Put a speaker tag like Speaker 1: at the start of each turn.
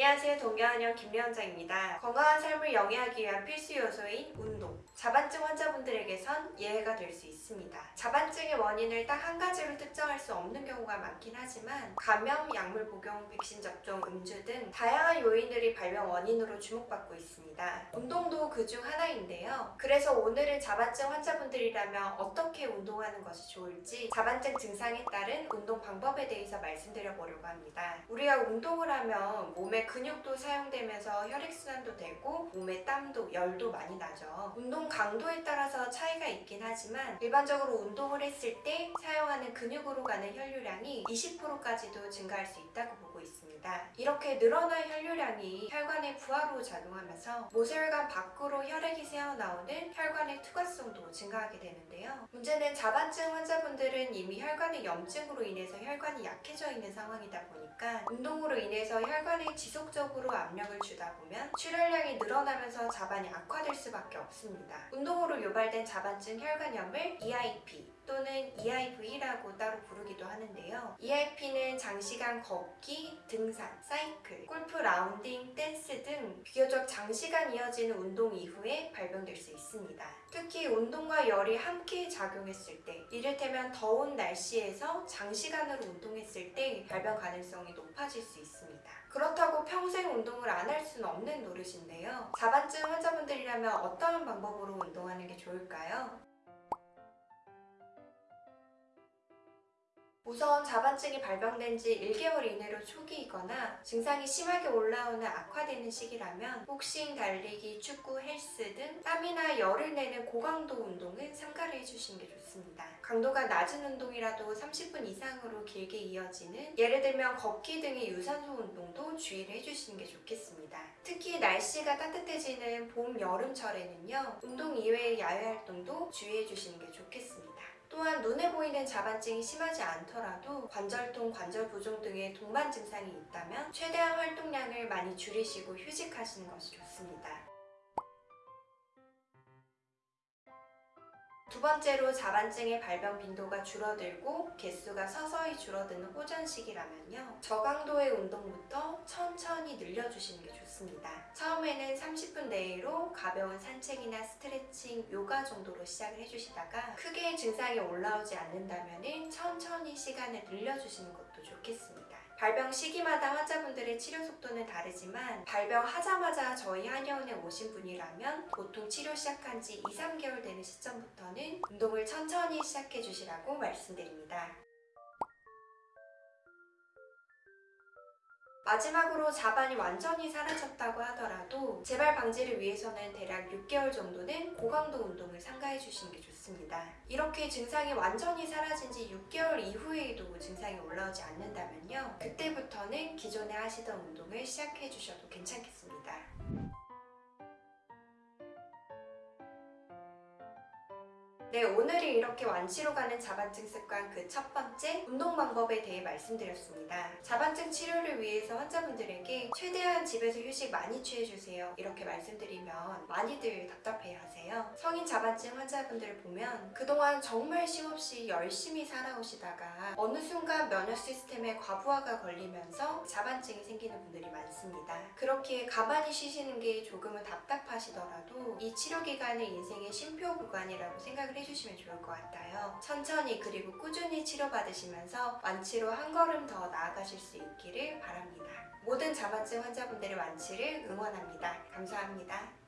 Speaker 1: 안녕하세요 동경한영 김려원장입니다. 건강한 삶을 영위하기 위한 필수 요소인 운동 자반증 환자분들에게선 예외가 될 수 있습니다. 자반증의 원인을 딱 한 가지로 특정할 수 없는 경우가 많긴 하지만 감염, 약물 복용, 백신 접종, 음주 등 다양한 요인들이 발병 원인으로 주목받고 있습니다. 운동도 그 중 하나인데요. 그래서 오늘은 자반증 환자분들이라면 어떻게 운동하는 것이 좋을지 자반증 증상에 따른 운동 방법에 대해서 말씀드려 보려고 합니다. 우리가 운동을 하면 몸의 근육도 사용되면서 혈액순환도 되고 몸에 땀도 열도 많이 나죠. 운동 강도에 따라서 차이가 있긴 하지만 일반적으로 운동을 했을 때 사용하는 근육으로 가는 혈류량이 20%까지도 증가할 수 있다고 보고 있습니다. 이렇게 늘어난 혈류량이 혈관의 부하로 작용하면서 모세혈관 밖으로 혈액이 새어나오는 혈관의 투과성도 증가하게 되는데요. 문제는 자반증 환자분들은 이미 혈관의 염증으로 인해서 혈관이 약해져 있는 상황이다 보니까 운동으로 인해서 혈관에 지속적으로 압력을 주다 보면 출혈량이 늘어나면서 자반이 악화될 수밖에 없습니다. 운동으로 유발된 자반증 혈관염을 EIP 또는 EIV라고 따로 부르기도 하는데요. EIP는 장시간 걷기, 등산, 사이클, 골프 라운딩, 댄스 등 비교적 장시간 이어지는 운동 이후에 발병될 수 있습니다. 특히 운동과 열이 함께 작용했을 때 이를테면 더운 날씨에서 장시간으로 운동했을 때 발병 가능성이 높아질 수 있습니다. 그렇다고 평생 운동을 안 할 수는 없는 노릇인데요. 자반증 환자분들이라면 어떠한 방법으로 운동하는 게 좋을까요? 우선 자반증이 발병된 지 1개월 이내로 초기이거나 증상이 심하게 올라오는 악화되는 시기라면 복싱, 달리기, 축구, 헬스 등 땀이나 열을 내는 고강도 운동은 삼가를 해주시는 게 좋습니다. 강도가 낮은 운동이라도 30분 이상으로 길게 이어지는 예를 들면 걷기 등의 유산소 운동도 주의를 해주시는 게 좋겠습니다. 특히 날씨가 따뜻해지는 봄, 여름철에는요 운동 이외의 야외 활동도 주의해 주시는 게 좋겠습니다. 또한 눈에 보이는 자반증이 심하지 않더라도 관절통, 관절 부종 등의 동반 증상이 있다면 최대한 활동량을 많이 줄이시고 휴식하시는 것이 좋습니다. 두 번째로 자반증의 발병 빈도가 줄어들고 개수가 서서히 줄어드는 호전 시기라면요. 저강도의 운동부터 천천히 늘려주시는 게 좋습니다. 처음에는 30분 내로 가벼운 산책이나 스트레칭, 요가 정도로 시작을 해주시다가 크게 증상이 올라오지 않는다면 천천히 시간을 늘려주시는 것도 좋겠습니다. 발병 시기마다 환자분들의 치료 속도는 다르지만 발병하자마자 저희 한의원에 오신 분이라면 보통 치료 시작한 지 2, 3개월 되는 시점부터는 운동을 천천히 시작해 주시라고 말씀드립니다. 마지막으로 자반이 완전히 사라졌다고 하더라도 재발 방지를 위해서는 대략 6개월 정도는 고강도 운동을 삼가해 주시는 게 좋습니다. 이렇게 증상이 완전히 사라진 지 6개월 이후에도 증상이 올라오지 않는다면요. 그때부터는 기존에 하시던 운동을 시작해 주셔도 괜찮겠습니다. 네, 오늘은 이렇게 완치로 가는 자반증 습관 그 첫 번째 운동 방법에 대해 말씀드렸습니다. 자반증 치료를 위해서 환자분들에게 최대한 집에서 휴식 많이 취해주세요. 이렇게 말씀드리면 많이들 답답해 하세요. 성인 자반증 환자분들을 보면 그동안 정말 쉼없이 열심히 살아오시다가 어느 순간 면역 시스템에 과부하가 걸리면서 자반증이 생기는 분들이 많습니다. 그렇게 가만히 쉬시는 게 조금은 답답하시더라도 이 치료 기간을 인생의 쉼표 구간이라고 생각을 해주시면 좋을 것 같아요. 천천히 그리고 꾸준히 치료받으시면서 완치로 한 걸음 더 나아가실 수 있기를 바랍니다. 모든 자반증 환자분들의 완치를 응원합니다. 감사합니다.